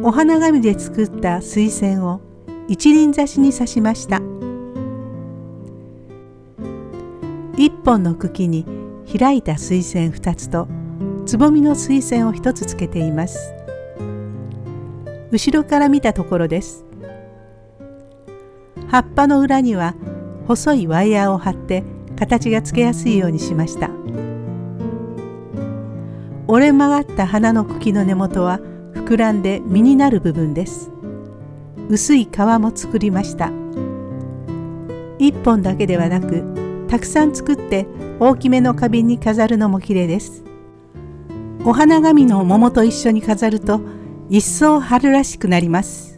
お花紙で作った水仙を一輪挿しに刺しました。一本の茎に開いた水仙二つとつぼみの水仙を一つつけています。後ろから見たところです。葉っぱの裏には細いワイヤーを貼って形がつけやすいようにしました。折れ曲がった花の茎の根元は膨らんで実になる部分です。薄い皮も作りました。1本だけではなくたくさん作って大きめの花瓶に飾るのも綺麗です。お花紙の桃と一緒に飾ると一層春らしくなります。